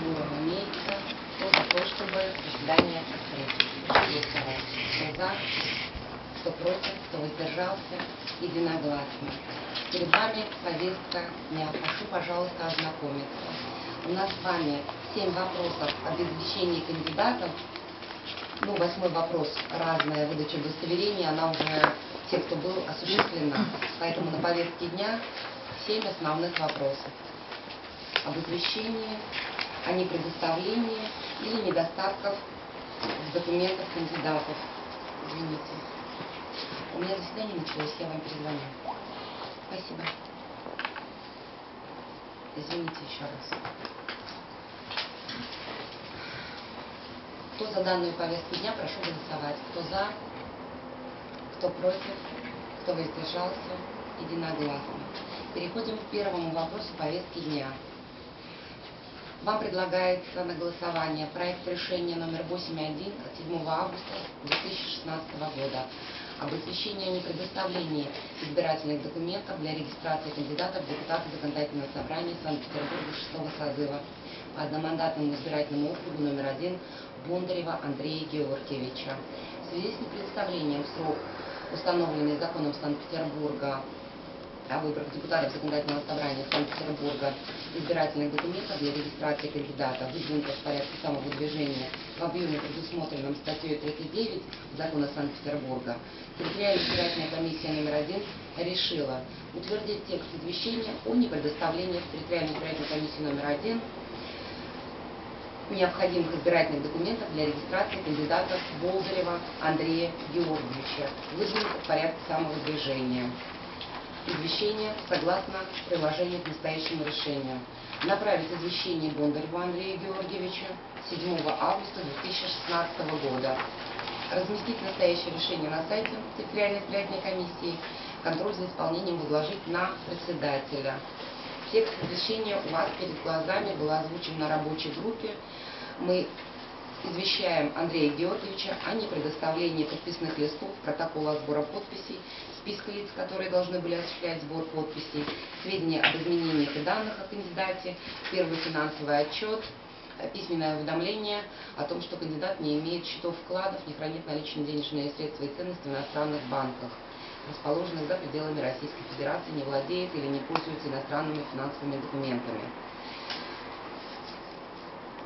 процедура имеется. Кто за то, чтобы заседание открыть? Кто за? Кто против? Кто воздержался? Единогласно. Перед вами повестка дня. Прошу, пожалуйста, ознакомиться. У нас с вами семь вопросов об извещении кандидатов. Ну, восьмой вопрос, разная выдача удостоверения, она уже, те, кто был, осуществлена. Поэтому на повестке дня семь основных вопросов. Об извещении, о непредоставлении или недостатков в документах кандидатов. Извините. У меня заседание началось, я вам перезвоню. Спасибо. Извините еще раз. Кто за данную повестку дня, прошу голосовать. Кто за, кто против, кто воздержался, единогласно. Переходим к первому вопросу повестки дня. Вам предлагается на голосование проект решения номер 8.1 от 7 августа 2016 года об извещении о непредоставлении избирательных документов для регистрации кандидатов в депутаты Законодательного собрания Санкт-Петербурга 6 созыва по одномандатному избирательному округу номер 1 Бондарева Андрея Георгиевича. В связи с непредоставлением в срок, установленный законом Санкт-Петербурга о выборах депутатов Законодательного собрания Санкт-Петербурга избирательных документов для регистрации кандидата, выдвинутых в порядке самовыдвижения в объеме, предусмотренном статьей 39 Закона Санкт-Петербурга, территориальная избирательная комиссия номер один решила утвердить текст извещения о непредоставлении в территориальной избирательной комиссии номер один необходимых избирательных документов для регистрации кандидата Болдырева Андрея Георгиевича, выдвинутых в порядке самовыдвижения. Извещение согласно приложению к настоящему решению. Направить извещение Бондареву Андрея Георгиевича 7 августа 2016 года. Разместить настоящее решение на сайте территориальной избирательной комиссии. Контроль за исполнением возложить на председателя. Текст извещения у вас перед глазами был озвучен на рабочей группе. Мы извещаем Андрея Георгиевича о непредоставлении подписных листов, протокола сбора подписей, списка лиц, которые должны были осуществлять сбор подписей, сведения об изменениях и данных о кандидате, первый финансовый отчет, письменное уведомление о том, что кандидат не имеет счетов вкладов, не хранит наличные денежные средства и ценности в иностранных банках расположенных за пределами Российской Федерации, не владеет или не пользуется иностранными финансовыми документами.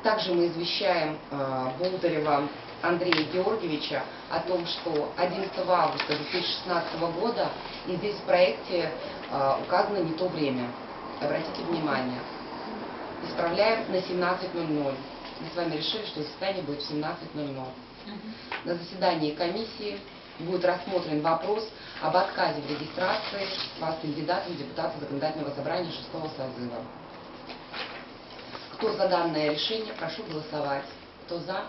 Также мы извещаем э, Болдырева Андрея Георгиевича о том, что 11 августа 2016 года и здесь в проекте э, указано не то время. Обратите внимание. Исправляем на 17.00. Мы с вами решили, что заседание будет в 17.00. На заседании комиссии будет рассмотрен вопрос об отказе в регистрации вас кандидатом в депутата законодательного собрания 6 созыва. Кто за данное решение, прошу голосовать. Кто за,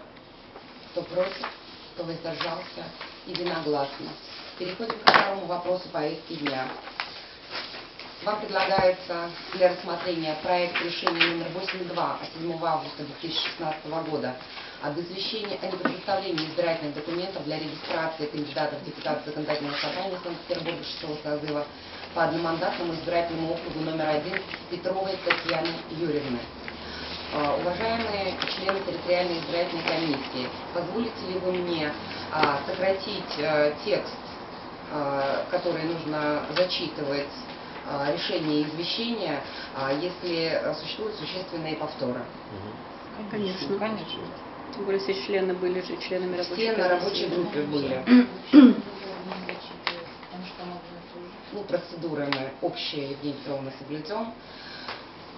кто против, кто воздержался, единогласно. Переходим к второму вопросу повестки дня. Вам предлагается для рассмотрения проект решения номер 82 от 7 августа 2016 года об извещении о непредоставлении избирательных документов для регистрации кандидатов в депутаты Законодательного собрания Санкт-Петербурга 6 созыва по одномандатному избирательному округу номер один Петровой Татьяны Юрьевны. А, уважаемые члены территориальной избирательной комиссии, позволите ли вы мне а, сократить а, текст, а, который нужно зачитывать решение и извещения, если существуют существенные повторы? Конечно. Конечно. Тем более все члены были же членами рабочей Все на рабочей группе были. Ну, процедуры мы общие, Евгения Петровна, соблюдем.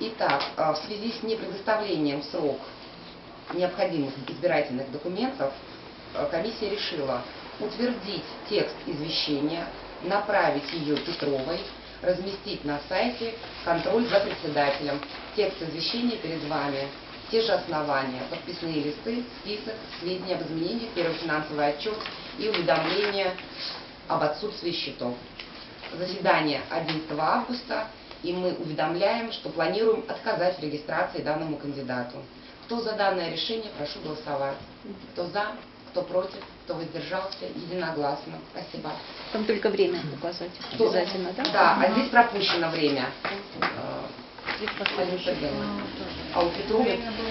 Итак, а, в связи с непредоставлением в срок необходимых избирательных документов, а, комиссия решила утвердить текст извещения, направить ее Петровой, разместить на сайте «Контроль за председателем». Текст извещения перед вами. Те же основания, подписные листы, список, сведения об изменениях, первый финансовый отчет и уведомление об отсутствии счетов. Заседание 11 августа, и мы уведомляем, что планируем отказать в регистрации данному кандидату. Кто за данное решение, прошу голосовать. Кто за, кто против, кто воздержался, единогласно. Спасибо. Там только время указать Кто- обязательно, да? Да, а здесь пропущено время. Э, ну, тоже. А у Петровой... Время было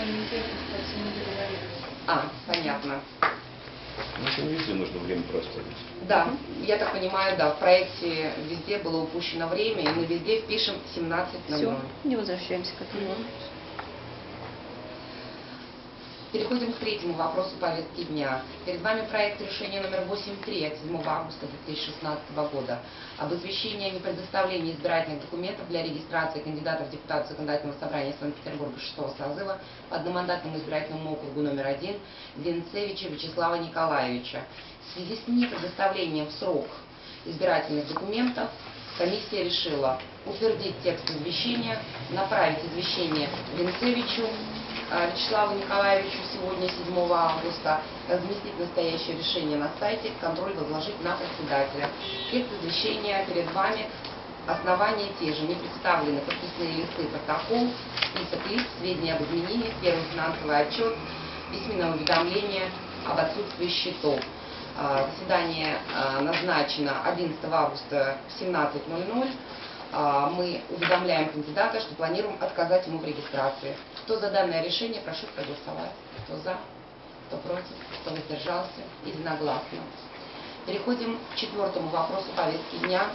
не там везде нужно время проставить. Да, я так понимаю, да, в проекте везде было упущено время, и мы везде впишем 17.00. Все, не возвращаемся к этому. Переходим к третьему вопросу повестки дня. Перед вами проект решения номер 8.3 от 7 августа 2016 года об извещении о непредоставлении избирательных документов для регистрации кандидатов в депутаты Законодательного собрания Санкт-Петербурга 6 созыва по одномандатному избирательному округу номер 1 Винцевича Вячеслава Николаевича. В связи с непредоставлением в срок избирательных документов комиссия решила утвердить текст извещения, направить извещение Винцевичу а, Вячеславу Николаевичу сегодня, 7 августа, разместить настоящее решение на сайте, контроль возложить на председателя. Текст извещения перед вами, основания те же, не представлены подписные листы, протокол, список лиц, сведения об изменениях, первый финансовый отчет, письменное уведомление об отсутствии счетов. А, Заседание а, назначено 11 августа в 17.00. А, Мы уведомляем кандидата, что планируем отказать ему в регистрации. Кто за данное решение, прошу проголосовать. Кто за, кто против, кто воздержался, единогласно. Переходим к четвертому вопросу повестки дня.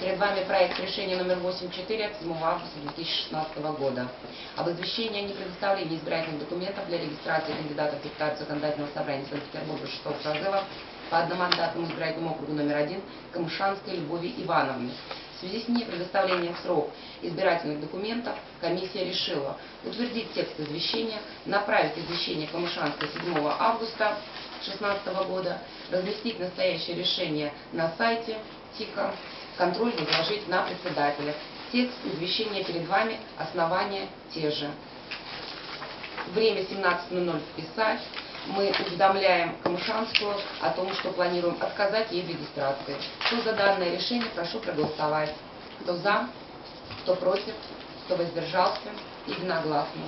Перед вами проект решения номер 8.4 от 7 августа 2016 года об извещении о непредоставлении избирательных документов для регистрации кандидатов в депутаты Законодательного собрания Санкт-Петербурга 6 созыва по одномандатному избирательному округу номер 1 Камышанской Любови Ивановны. В связи с непредоставлением в срок избирательных документов комиссия решила утвердить текст извещения, направить извещение Камышанской 7 августа 2016 года, разместить настоящее решение на сайте ТИКа, контроль возложить на председателя. Текст извещения перед вами, основания те же. Время 17.00 вписать. Мы уведомляем Камышанскую о том, что планируем отказать ей в регистрации. Кто за данное решение, прошу проголосовать. Кто за, кто против, кто воздержался, единогласно.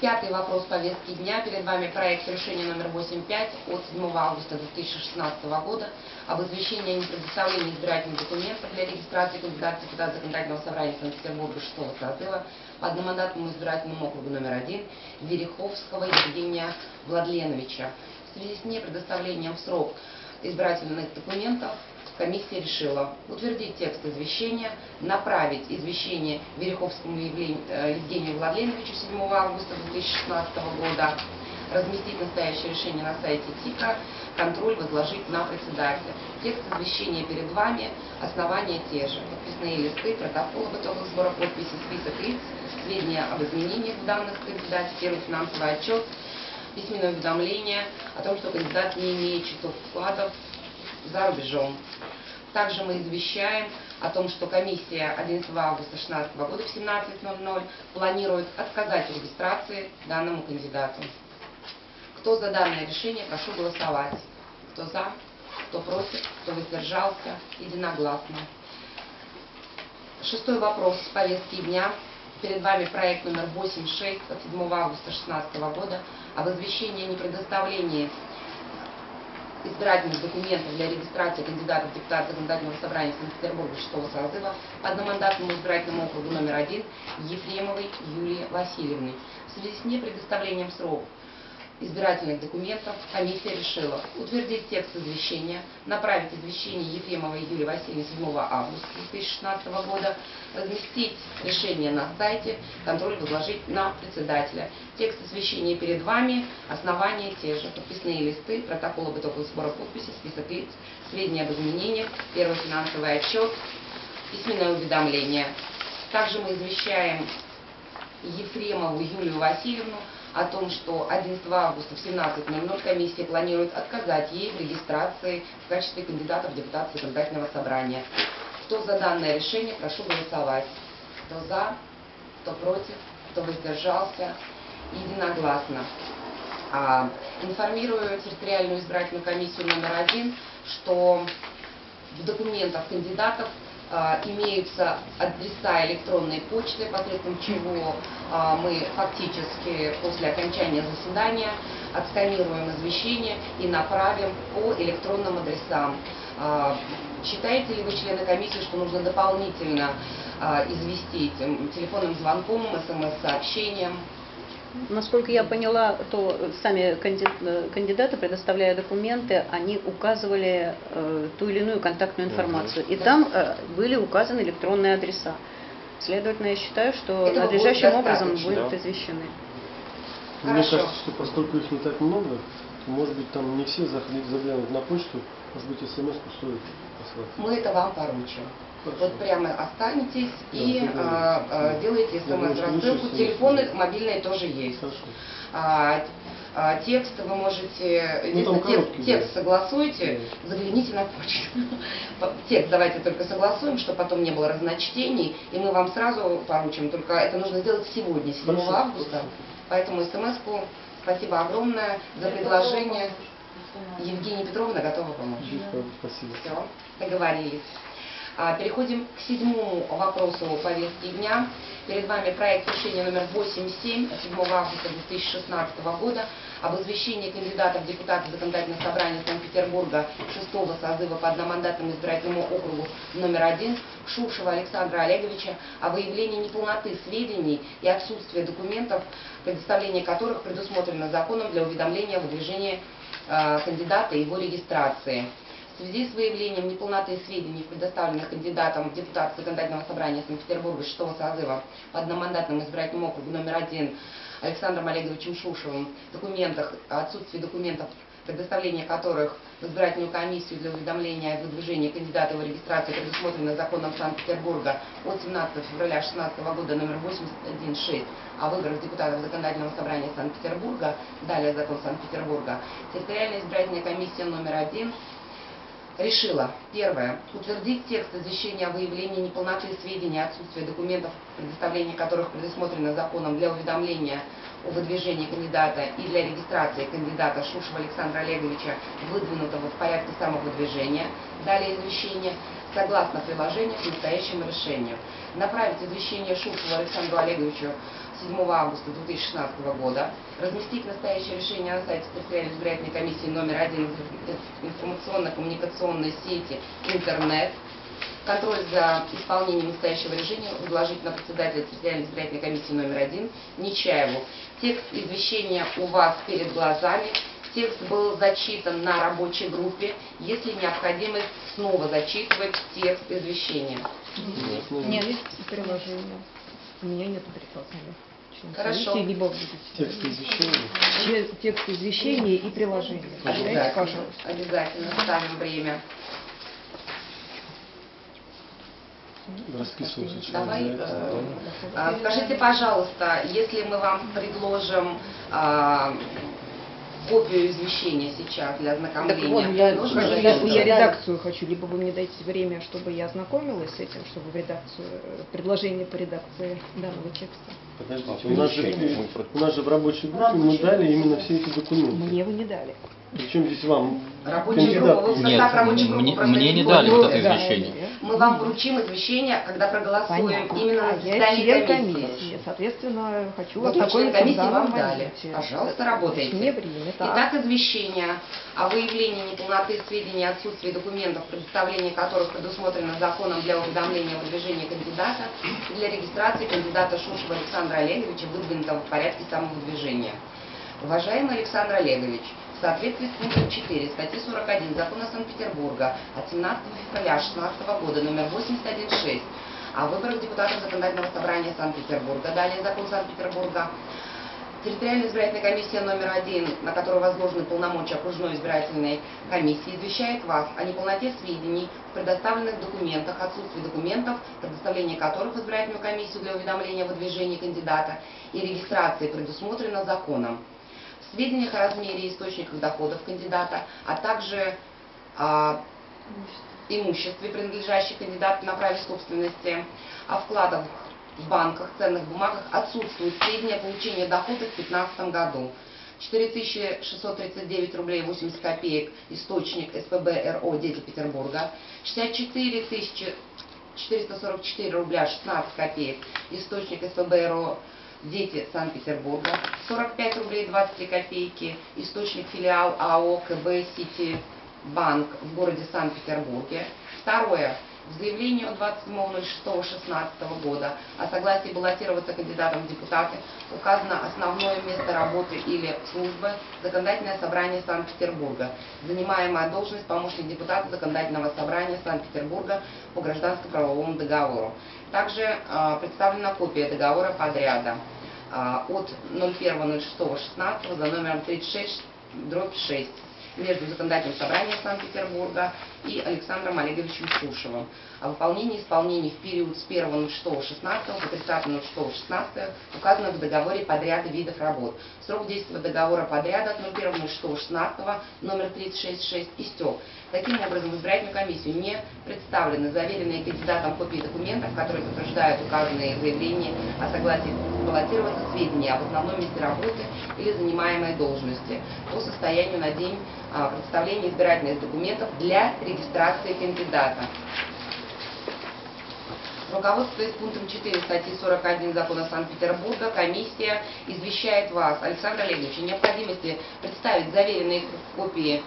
Пятый вопрос повестки дня. Перед вами проект решения номер 8.5 от 7 августа 2016 года об извещении о непредоставлении избирательных документов для регистрации кандидата депутата Законодательного собрания Санкт-Петербурга 6 созыва по одномандатному избирательному округу номер 1 Вереховского Евгения Владленовича. В связи с непредоставлением в срок избирательных документов комиссия решила утвердить текст извещения, направить извещение Вереховскому э, Евгению Владленовичу 7 августа 2016 года, разместить настоящее решение на сайте ТИКа, контроль возложить на председателя. Текст извещения перед вами, основания те же. Подписные листы, протокол итогах сбора подписей, список лиц, сведения об изменениях в данных кандидате, первый финансовый отчет, письменное уведомление о том, что кандидат не имеет счетов вкладов за рубежом. Также мы извещаем о том, что комиссия 11 августа 2016 года в 17.00 планирует отказать в регистрации данному кандидату. Кто за данное решение, прошу голосовать. Кто за, кто против, кто воздержался, единогласно. Шестой вопрос с повестки дня. Перед вами проект номер 8.6 от 7 августа 2016 года об извещении о непредоставлении избирательных документов для регистрации кандидатов в депутаты Законодательного собрания Санкт-Петербурга 6 созыва одномандатному избирательному округу номер 1 Ефремовой Юлии Васильевны. В связи с непредоставлением в срок избирательных документов комиссия решила утвердить текст извещения, направить извещение Ефремовой Юлии Васильевны 7 августа 2016 года, разместить решение на сайте, контроль возложить на председателя. Текст извещения перед вами, основания те же, подписные листы, протокол об итогах сбора подписей, список лиц, сведения об изменениях, первый финансовый отчет, письменное уведомление. Также мы извещаем Ефремову Юлию Васильевну о том, что 11 августа в 17.00 комиссия планирует отказать ей в регистрации в качестве кандидата в депутаты законодательного собрания. Кто за данное решение, прошу голосовать. Кто за, кто против, кто воздержался, единогласно. А, Информирую территориальную избирательную комиссию номер один, что в документах кандидатов имеются адреса электронной почты, посредством чего а, мы фактически после окончания заседания отсканируем извещение и направим по электронным адресам. А, Считаете ли вы, члены комиссии, что нужно дополнительно а, известить телефонным звонком, смс-сообщением. Насколько я поняла, то сами э, кандидаты, предоставляя документы, они указывали э, ту или иную контактную информацию. И Да. там э, были указаны электронные адреса. Следовательно, я считаю, что Этого будет надлежащим образом достаточно. будут Да. извещены. Мне Хорошо. кажется, что поскольку их не так много, то, может быть, там не все заходить, заглянут на почту, может быть, смс стоит послать. Мы это вам поручим. Вот прямо останетесь Да, и а, а, Да. делаете смс-рассылку. смс. Телефоны мобильные тоже есть. А, а, текст вы можете, Ну, текст, короткий, текст да. согласуйте, загляните на почту. По- Текст давайте только согласуем, чтобы потом не было разночтений, и мы вам сразу поручим. Только это нужно сделать сегодня, 7 Хорошо. августа. Поэтому смс-ку спасибо огромное за предложение. Евгения Петровна готова помочь. Спасибо. Спасибо. Все, договорились. А, Переходим к седьмому вопросу повестки дня. Перед вами проект решения номер 87 от 7 августа 2016 года об извещении кандидатов в депутаты Законодательного собрания Санкт-Петербурга 6 созыва по одномандатному избирательному округу номер 1 Шушева Александра Олеговича о выявлении неполноты сведений и отсутствия документов, предоставление которых предусмотрено законом для уведомления о выдвижении э, кандидата и его регистрации. В связи с выявлением неполноты сведений, предоставленных кандидатом в депутаты Законодательного собрания Санкт-Петербурга 6 созыва по одномандатному избирательному округу номер 1 Александром Олеговичем Шушевым, документах, отсутствие документов, предоставление которых в избирательную комиссию для уведомления о выдвижении кандидата его регистрации предусмотрено законом Санкт-Петербурга от 17 февраля 2016 года номер 816 о выборах депутатов Законодательного собрания Санкт-Петербурга, далее закон Санкт-Петербурга, территориальная избирательная комиссия номер 1 решила, первое, утвердить текст извещения о выявлении неполноты сведений, отсутствия документов, предоставление которых предусмотрено законом для уведомления о выдвижении кандидата и для регистрации кандидата Шушева Александра Олеговича, выдвинутого в порядке самовыдвижения, далее извещение, согласно приложению к настоящему решению. Направить извещение Шушеву Александру Олеговичу 7 августа 2016 года, разместить настоящее решение на сайте территориальной избирательной комиссии номер один информационно-коммуникационной сети интернет, контроль за исполнением настоящего решения возложить на председателя территориальной избирательной комиссии номер один Нечаеву. Текст извещения у вас перед глазами. Текст был зачитан на рабочей группе. Если необходимость снова зачитывать текст извещения. Ясно. Нет, есть приложение. У меня нет приложения. Хорошо. комиссии, Либо будете. Текст извещения. Че- Текст извещения и приложение. Дайте, Обязательно, пожалуйста. обязательно ставим время. Расписывался. что Давай, за это. э, а, Скажите, пожалуйста, если мы вам предложим а, копию извещения сейчас для Так ознакомления, вот, я, нужно я- я- редакцию хочу, либо вы мне дайте время, чтобы я ознакомилась с этим, чтобы в редакцию, э, предложение по редакции данного текста. Подождите, у нас, же, у нас же в рабочей группе мы дали именно все эти документы. Мне вы не дали. Причем здесь вам Рабочая кандидат? группа, вы в Нет, рабочей группы мне- мне не дали вот это извещение. Мы вам вручим извещение, когда проголосуем Понятно. именно А на заседании член комиссии. комиссии. Соответственно, хочу Вот мы член комиссии вам дали. Пожалуйста, работайте. Время. Так. Итак, извещение о выявлении неполноты сведений, отсутствии документов, предоставление которых предусмотрено законом для уведомления о выдвижении кандидата и для регистрации кандидата Шушева Александра Олеговича, выдвинутого в порядке самовыдвижения. Уважаемый Александр Олегович, в соответствии с пунктом 4 статьи 41 Закона Санкт-Петербурга от 17 февраля 2016 года номер 816 о выборах депутатов Законодательного собрания Санкт-Петербурга, далее закон Санкт-Петербурга, Территориальная избирательная комиссия номер один, на которую возложены полномочия окружной избирательной комиссии, извещает вас о неполноте сведений в предоставленных документах, отсутствии документов, предоставление которых в избирательную комиссию для уведомления о выдвижении кандидата и регистрации предусмотрено законом. Сведениях о размере и источниках доходов кандидата, а также о имуществе, принадлежащих кандидату на праве собственности, о вкладах в банках, ценных бумагах отсутствуют сведения о получении дохода в 2015 году. 4639 рублей 80 копеек, источник СПБ РО «Дети Петербурга». 64 444 рубля 16 копеек, источник СПБ РО «Дети Санкт-Петербурга». 45 рублей 23 копейки, источник филиал АО КБ «Сити Банк» в городе Санкт-Петербурге. Второе. В заявлении от 27.06.16 года. О согласии баллотироваться кандидатом в депутаты указано основное место работы или службы Законодательное собрание Санкт-Петербурга, занимаемая должность помощник депутата Законодательного собрания Санкт-Петербурга по гражданско-правовому договору. Также э, представлена копия договора подряда а, от 01.06.16 за номером 36 дробь 6 между Законодательным собранием Санкт-Петербурга и Александром Олеговичем Сушевым о выполнении и исполнении в период с 1.06.16 по 30.06.16 указано в договоре подряда видов работ. Срок действия договора подряда от 01.06.16 номер 366 истек. Таким образом, в избирательную комиссию не представлены заверенные кандидатом копии документов, которые подтверждают указанные заявления о согласии баллотироваться сведения об основном месте работы или занимаемой должности по состоянию на день а, представления избирательных документов для регистрации кандидата. Руководствуясь пунктом 4 статьи 41 Закона Санкт-Петербурга, комиссия извещает вас, Александр Олегович, о необходимости представить заверенные копии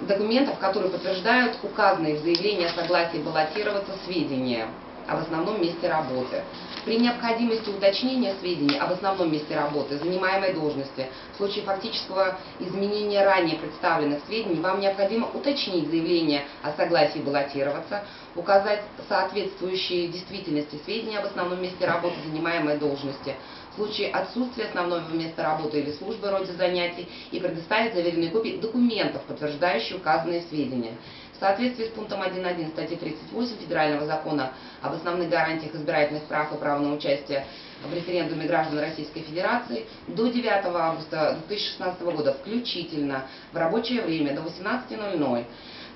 документов, которые подтверждают указанные в заявлении о согласии баллотироваться сведения об основном месте работы. При необходимости уточнения сведений об основном месте работы, занимаемой должности, в случае фактического изменения ранее представленных сведений, вам необходимо уточнить заявление о согласии баллотироваться, указать соответствующие действительности сведения об основном месте работы, занимаемой должности, в случае отсутствия основного места работы или службы роде занятий и предоставить заверенные копии документов, подтверждающие указанные сведения. В соответствии с пунктом 1.1 статьи 38 Федерального закона об основных гарантиях избирательных прав и права на участие в референдуме граждан Российской Федерации до 9 августа 2016 года включительно в рабочее время до 18.00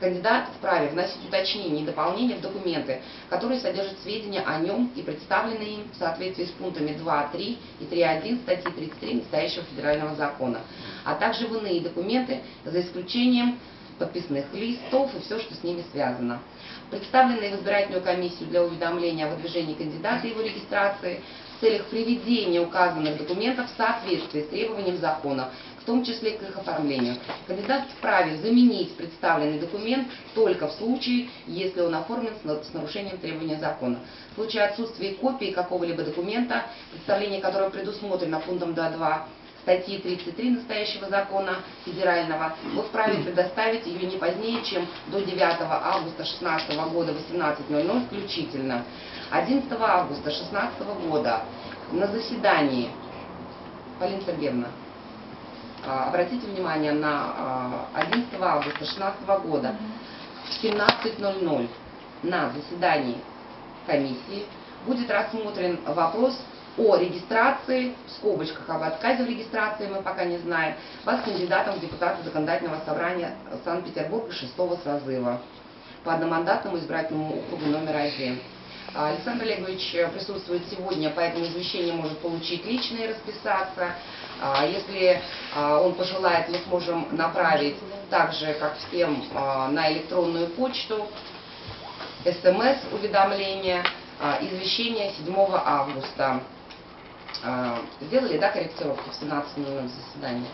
кандидат вправе вносить уточнения и дополнения в документы, которые содержат сведения о нем и представлены им в соответствии с пунктами 2, 3 и 3.1 статьи 33 настоящего федерального закона, а также в иные документы, за исключением подписных листов и все, что с ними связано. Представленные в избирательную комиссию для уведомления о выдвижении кандидата и его регистрации в целях приведения указанных документов в соответствии с требованием закона, в том числе к их оформлению. Кандидат вправе заменить представленный документ только в случае, если он оформлен с нарушением требования закона. В случае отсутствия копии какого-либо документа, представление которого предусмотрено пунктом 2.2 статьи 33 настоящего закона федерального, вы вправе предоставить ее не позднее, чем до 9 августа 2016 года 18.00 включительно. 11 августа 2016 года на заседании, Полина Сергеевна, обратите внимание на 11 а, августа 2016 года в 17.00 на заседании комиссии будет рассмотрен вопрос о регистрации, в скобочках об отказе в регистрации, мы пока не знаем, вас кандидатом в депутаты Законодательного собрания Санкт-Петербурга 6 созыва по одномандатному избирательному округу номер один. Александр Олегович присутствует сегодня, поэтому извещение может получить лично и расписаться. А если а, он пожелает, мы сможем направить так же, как всем, а, на электронную почту смс-уведомление, извещение 7 августа. Сделали, да, корректировки в 17.00 заседании?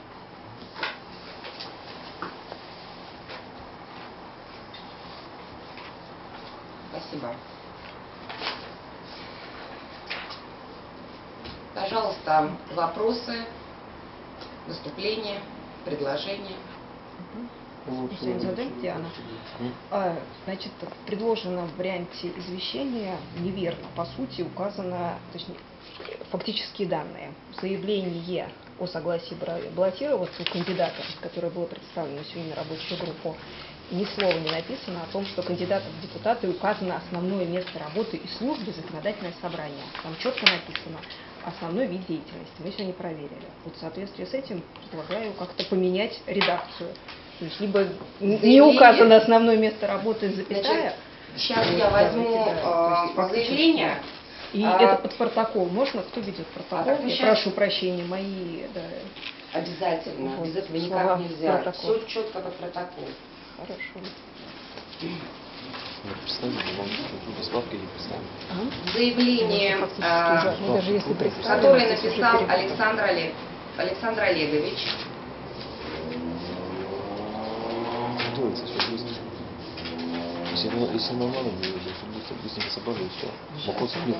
Спасибо. Пожалуйста, вопросы, выступления, предложения. Диана. А, значит, в предложенном варианте извещения неверно, по сути, указано, точнее, фактические данные. Заявление о согласии баллотироваться у кандидата, которое было представлено сегодня на рабочую группу, ни слова не написано о том, что кандидатом в депутаты указано основное место работы и службы законодательное собрание. Там четко написано основной вид деятельности. Мы сегодня проверили. Вот в соответствии с этим предлагаю как-то поменять редакцию. То есть либо Заявление. не указано основное место работы, запятая. Значит, сейчас я возьму э, заявление. И а, это под протокол. Можно? Кто ведет протокол? А, я прошу прощения, мои... Да. Обязательно. Вот, Без этого никак нельзя. Протокол. Все четко под протокол. Хорошо. Заявление, ну, а, которое написал Александр, Олег, Александр Олегович. Если, ну, если нормально, то быстро, быстренько собрали, и все. Вопросов нет